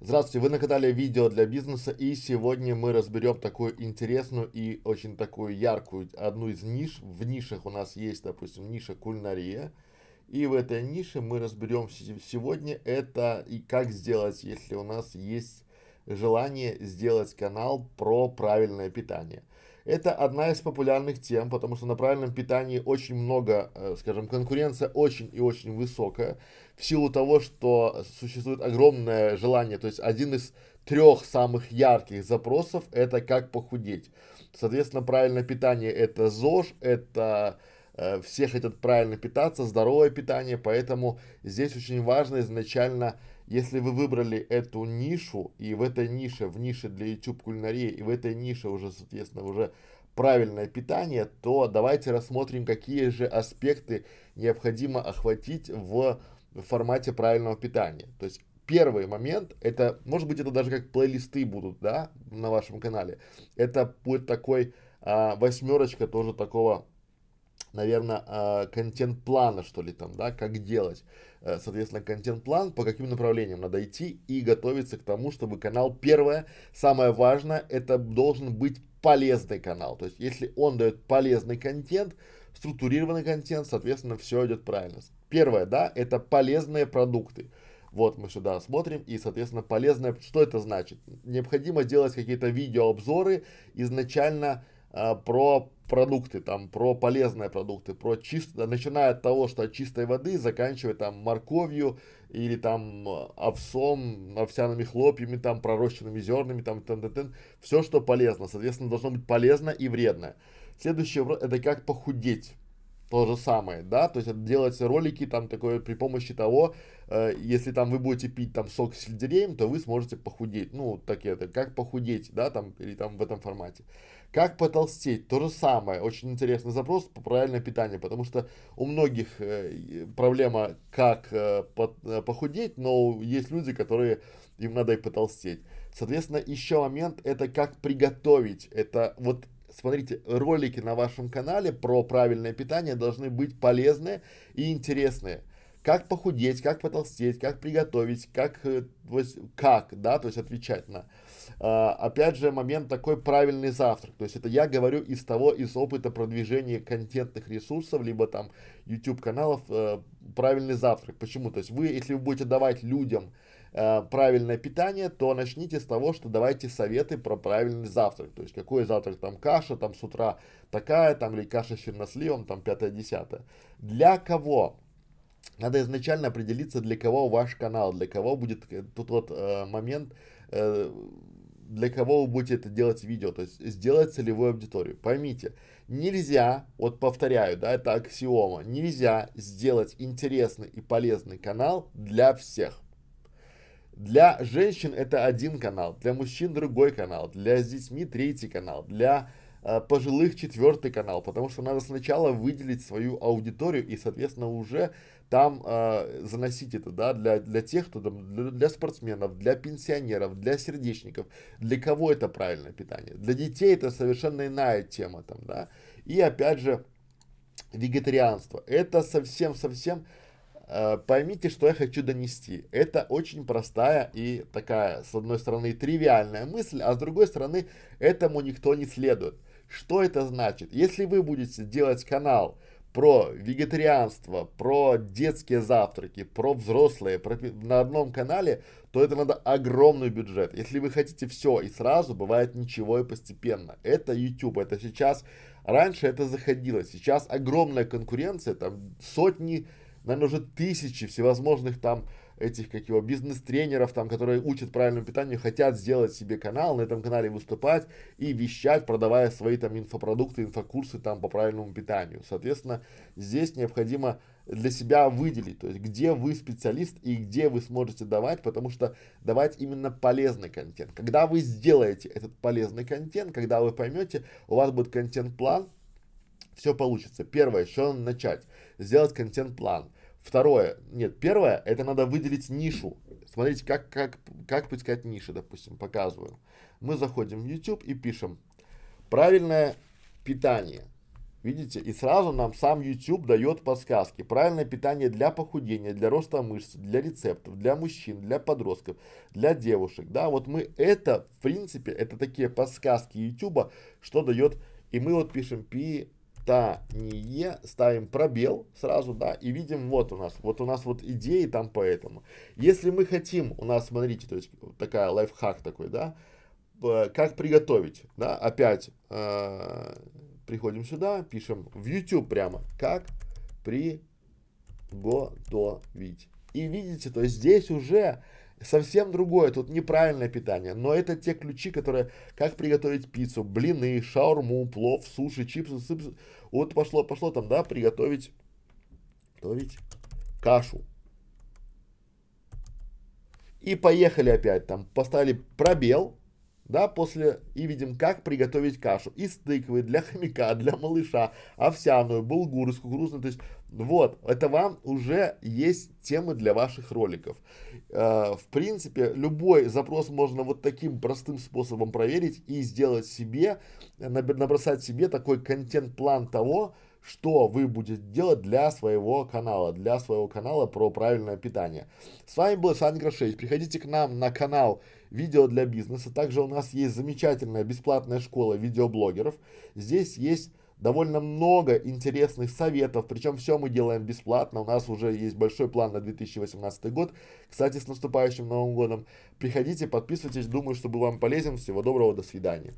Здравствуйте, вы на канале Видео для бизнеса и сегодня мы разберем такую интересную и очень такую яркую одну из ниш. В нишах у нас есть, допустим, ниша кулинария. И в этой нише мы разберем сегодня это и как сделать, если у нас есть желание сделать канал про правильное питание. Это одна из популярных тем, потому что на правильном питании очень много, э, скажем, конкуренция очень и очень высокая, в силу того, что существует огромное желание, то есть один из трех самых ярких запросов это как похудеть. Соответственно, правильное питание это ЗОЖ, это э, все хотят правильно питаться, здоровое питание, поэтому здесь очень важно изначально если вы выбрали эту нишу, и в этой нише, в нише для YouTube кулинарии, и в этой нише уже, соответственно, уже правильное питание, то давайте рассмотрим, какие же аспекты необходимо охватить в формате правильного питания. То есть первый момент, это, может быть, это даже как плейлисты будут, да, на вашем канале. Это будет такой а, восьмерочка тоже такого наверное, а, контент-плана, что ли, там, да, как делать. Э, соответственно, контент-план, по каким направлениям надо идти и готовиться к тому, чтобы канал, первое, самое важное, это должен быть полезный канал. То есть, если он дает полезный контент, структурированный контент, соответственно, все идет правильно. Первое, да, это полезные продукты. Вот мы сюда смотрим и, соответственно, полезное, что это значит? Необходимо делать какие-то видеообзоры изначально а, про продукты, там, про полезные продукты, про чисто, начиная от того, что от чистой воды, заканчивая там морковью или там овсом, овсяными хлопьями, там, пророщенными зернами, там, тен -тен -тен, все, что полезно, соответственно, должно быть полезно и вредно. Следующее, это как похудеть то же самое, да, то есть делать ролики там такое при помощи того, э, если там вы будете пить там сок с сельдереем, то вы сможете похудеть, ну, так это, как похудеть, да, там, или там в этом формате. Как потолстеть, то же самое, очень интересный запрос по правильное питание, потому что у многих э, проблема как э, по, э, похудеть, но есть люди, которые, им надо и потолстеть. Соответственно, еще момент, это как приготовить, это вот смотрите, ролики на вашем канале про правильное питание должны быть полезные и интересные. Как похудеть, как потолстеть, как приготовить, как, э, как, да, то есть отвечать на. А, опять же, момент такой правильный завтрак. То есть это я говорю из того, из опыта продвижения контентных ресурсов, либо там YouTube каналов, э, правильный завтрак. Почему? То есть вы, если вы будете давать людям Э, правильное питание, то начните с того, что давайте советы про правильный завтрак. То есть, какой завтрак, там каша, там с утра такая, там или каша с черносливом, там пятое-десятое. Для кого? Надо изначально определиться, для кого ваш канал, для кого будет э, тут вот э, момент, э, для кого вы будете это делать видео, то есть сделать целевую аудиторию. Поймите, нельзя, вот повторяю, да, это аксиома, нельзя сделать интересный и полезный канал для всех. Для женщин это один канал, для мужчин другой канал, для с детьми третий канал, для пожилых четвертый канал, потому что надо сначала выделить свою аудиторию и, соответственно, уже там э, заносить это, да, для, для тех, кто там, для, для спортсменов, для пенсионеров, для сердечников, для кого это правильное питание. Для детей это совершенно иная тема там, да. И опять же, вегетарианство. Это совсем-совсем Э, поймите, что я хочу донести. Это очень простая и такая, с одной стороны, тривиальная мысль, а с другой стороны, этому никто не следует. Что это значит? Если вы будете делать канал про вегетарианство, про детские завтраки, про взрослые про, на одном канале, то это надо огромный бюджет. Если вы хотите все и сразу, бывает ничего и постепенно. Это YouTube, это сейчас, раньше это заходило, сейчас огромная конкуренция, там сотни наверное, уже тысячи всевозможных там этих, как его, бизнес-тренеров, там, которые учат правильному питанию, хотят сделать себе канал, на этом канале выступать и вещать, продавая свои там инфопродукты, инфокурсы там по правильному питанию. Соответственно, здесь необходимо для себя выделить, то есть где вы специалист и где вы сможете давать, потому что давать именно полезный контент. Когда вы сделаете этот полезный контент, когда вы поймете, у вас будет контент-план, все получится. Первое, что начать? Сделать контент-план. Второе, нет, первое, это надо выделить нишу. Смотрите, как, как, как поискать ниши, допустим, показываю. Мы заходим в YouTube и пишем правильное питание. Видите? И сразу нам сам YouTube дает подсказки. Правильное питание для похудения, для роста мышц, для рецептов, для мужчин, для подростков, для девушек. Да, вот мы это, в принципе, это такие подсказки YouTube, что дает. И мы вот пишем питание, ставим пробел сразу, да, и видим вот у нас, вот у нас вот идеи там поэтому. Если мы хотим, у нас, смотрите, то есть такая лайфхак такой, да, как приготовить, да, опять, э, приходим сюда, пишем в YouTube прямо, как приготовить. И видите, то есть здесь уже совсем другое, тут неправильное питание, но это те ключи, которые, как приготовить пиццу, блины, шаурму, плов, суши, чипсы, сыпсы. вот пошло, пошло там, да, приготовить, готовить кашу. И поехали опять там, поставили пробел, да, после, и видим, как приготовить кашу из тыквы, для хомяка, для малыша, овсяную, булгур, кукурузную, то есть, вот, это вам уже есть темы для ваших роликов. Э, в принципе, любой запрос можно вот таким простым способом проверить и сделать себе, набросать себе такой контент-план того, что вы будете делать для своего канала, для своего канала про правильное питание. С вами был Саня Грошевич. Приходите к нам на канал видео для бизнеса. Также у нас есть замечательная бесплатная школа видеоблогеров. Здесь есть довольно много интересных советов, причем все мы делаем бесплатно, у нас уже есть большой план на 2018 год, кстати, с наступающим Новым годом, приходите, подписывайтесь, думаю, что был вам полезен, всего доброго, до свидания.